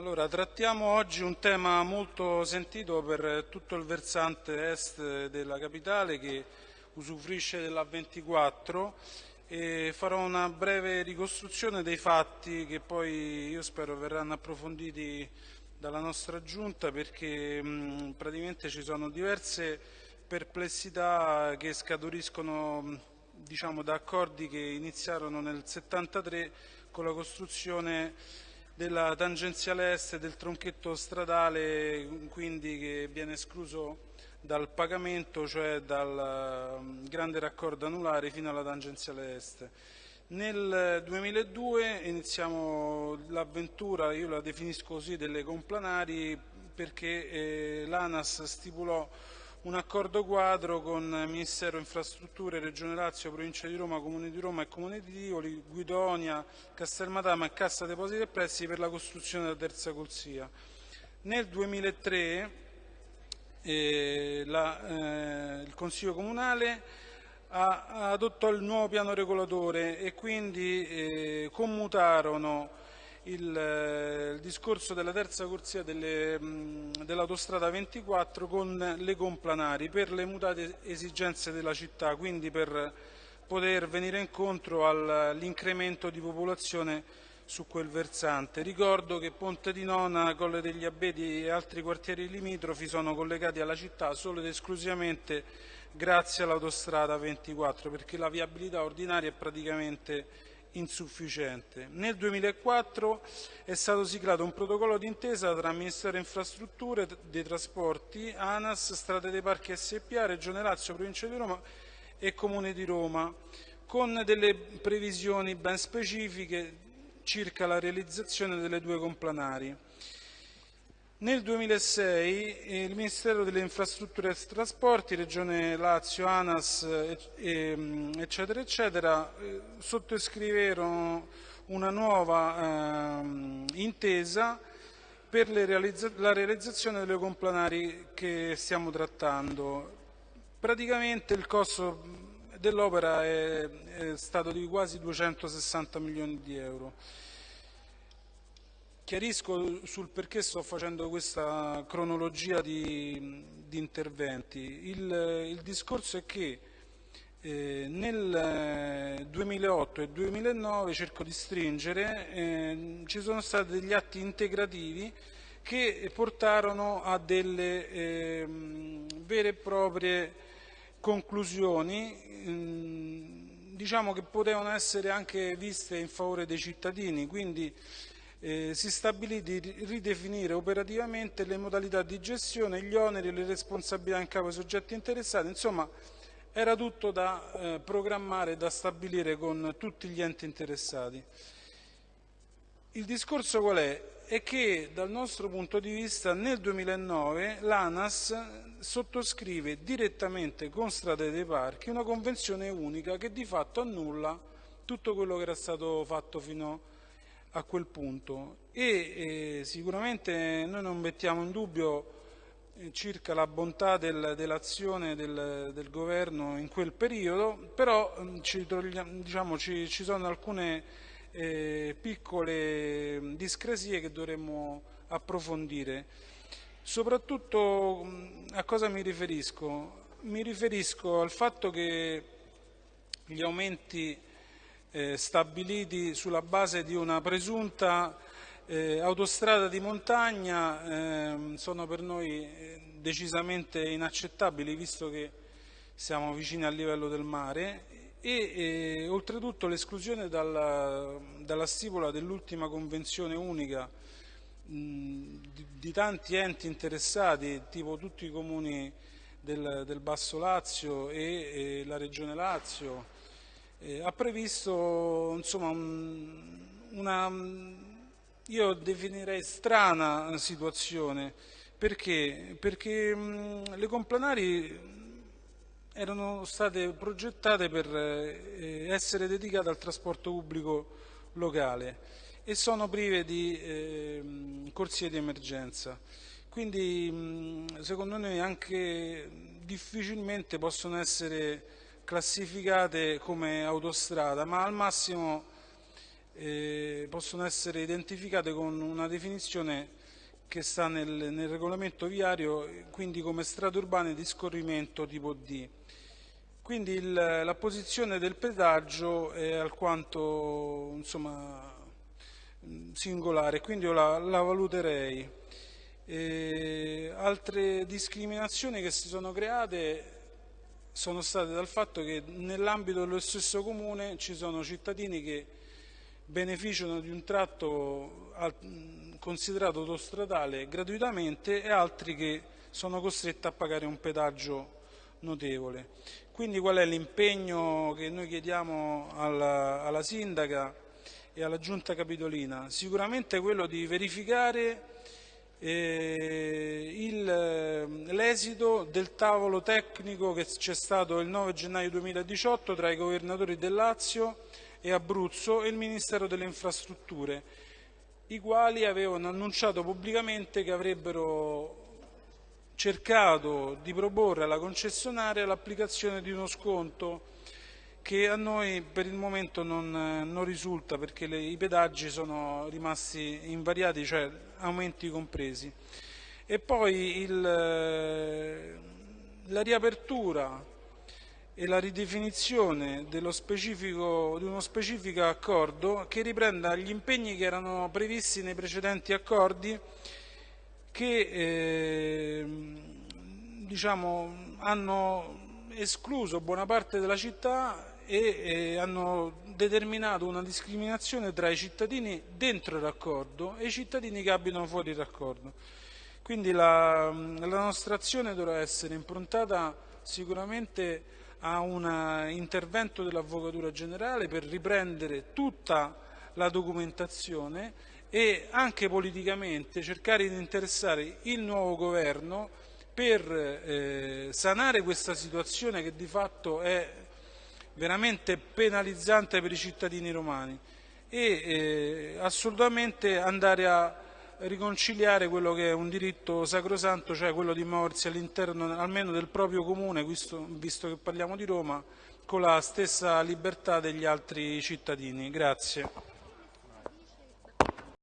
Allora, trattiamo oggi un tema molto sentito per tutto il versante est della capitale che usufruisce della 24 e farò una breve ricostruzione dei fatti che poi io spero verranno approfonditi dalla nostra giunta perché mh, praticamente ci sono diverse perplessità che scaturiscono diciamo, da accordi che iniziarono nel 73 con la costruzione della tangenziale est del tronchetto stradale quindi che viene escluso dal pagamento, cioè dal um, grande raccordo anulare fino alla tangenziale est. Nel 2002 iniziamo l'avventura, io la definisco così, delle complanari perché eh, l'ANAS stipulò un accordo quadro con Ministero Infrastrutture, Regione Lazio, Provincia di Roma, Comune di Roma e Comune di Tivoli, Guidonia, Castelmadama e Cassa Depositi e Prestiti per la costruzione della terza corsia. Nel 2003 eh, la, eh, il Consiglio Comunale adottò il nuovo piano regolatore e quindi eh, commutarono il, eh, il, discorso della terza corsia dell'autostrada 24 con le complanari per le mutate esigenze della città, quindi per poter venire incontro all'incremento di popolazione su quel versante. Ricordo che Ponte di Nona, Colle degli Abeti e altri quartieri limitrofi sono collegati alla città solo ed esclusivamente grazie all'autostrada 24 perché la viabilità ordinaria è praticamente insufficiente. Nel 2004 è stato siglato un protocollo d'intesa tra Ministero Infrastrutture, dei Trasporti, ANAS, Strade dei Parchi SPA, Regione Lazio, Provincia di Roma e Comune di Roma, con delle previsioni ben specifiche circa la realizzazione delle due complanari. Nel 2006 il Ministero delle Infrastrutture e Trasporti, Regione Lazio, ANAS, eccetera, eccetera, eh, sottoscriverono una nuova eh, intesa per realizza la realizzazione delle complanari che stiamo trattando. Praticamente il costo dell'opera è, è stato di quasi 260 milioni di euro. Chiarisco sul perché sto facendo questa cronologia di, di interventi. Il, il, discorso è che eh, nel 2008 e 2009, cerco di stringere, eh, ci sono stati degli atti integrativi che portarono a delle eh, vere e proprie conclusioni ehm, diciamo che potevano essere anche viste in favore dei cittadini, quindi eh, si stabilì di ridefinire operativamente le modalità di gestione, gli oneri e le responsabilità in capo ai soggetti interessati, insomma era tutto da eh, programmare e da stabilire con tutti gli enti interessati. Il discorso qual è? È che dal nostro punto di vista nel 2009 l'ANAS sottoscrive direttamente con Strade dei Parchi una convenzione unica che di fatto annulla tutto quello che era stato fatto fino a quel punto e eh, sicuramente noi non mettiamo in dubbio eh, circa la bontà del, dell'azione del, del, governo in quel periodo, però mm, ci, diciamo, ci, ci sono alcune eh, piccole discrasie che dovremmo approfondire. Soprattutto mm, a cosa mi riferisco? Mi riferisco al fatto che gli aumenti eh, stabiliti sulla base di una presunta eh, autostrada di montagna ehm, sono per noi eh, decisamente inaccettabili visto che siamo vicini al livello del mare. E eh, oltretutto l'esclusione dalla, dalla, stipula dell'ultima convenzione unica di, di, tanti enti interessati, tipo tutti i comuni del, del Basso Lazio e, e la Regione Lazio, eh, ha previsto insomma, un, una, io definirei strana situazione, perché? Perché mh, le complanari erano state progettate per eh, essere dedicate al trasporto pubblico locale e sono prive di eh, corsie di emergenza. Quindi mh, secondo noi anche difficilmente possono essere classificate come autostrada, ma al massimo eh, possono essere identificate con una definizione che sta nel, nel regolamento viario, quindi come strade urbane di scorrimento tipo D. Quindi il, la posizione del pedaggio è alquanto insomma, singolare, quindi io la, la valuterei. E altre discriminazioni che si sono create sono state dal fatto che nell'ambito dello stesso comune ci sono cittadini che beneficiano di un tratto considerato autostradale gratuitamente e altri che sono costretti a pagare un pedaggio notevole. Quindi qual è l'impegno che noi chiediamo alla, alla sindaca e alla giunta capitolina? Sicuramente quello di verificare l'esito del tavolo tecnico che c'è stato il 9 gennaio 2018 tra i governatori del Lazio e Abruzzo e il Ministero delle Infrastrutture, i quali avevano annunciato pubblicamente che avrebbero cercato di proporre alla concessionaria l'applicazione di uno sconto che a noi per il momento non, non risulta perché le, i pedaggi sono rimasti invariati, cioè aumenti compresi. E poi il, la riapertura e la ridefinizione di uno specifico accordo che riprenda gli impegni che erano previsti nei precedenti accordi che eh, diciamo, hanno escluso buona parte della città e hanno determinato una discriminazione tra i cittadini dentro il raccordo e i cittadini che abitano fuori il raccordo. Quindi la, la nostra azione dovrà essere improntata sicuramente a un intervento dell'Avvocatura Generale per riprendere tutta la documentazione e anche politicamente cercare di interessare il nuovo governo per eh, sanare questa situazione che di fatto è veramente penalizzante per i cittadini romani e eh, assolutamente andare a riconciliare quello che è un diritto sacrosanto, cioè quello di muoversi all'interno almeno del proprio comune, visto, visto che parliamo di Roma, con la stessa libertà degli altri cittadini. Grazie.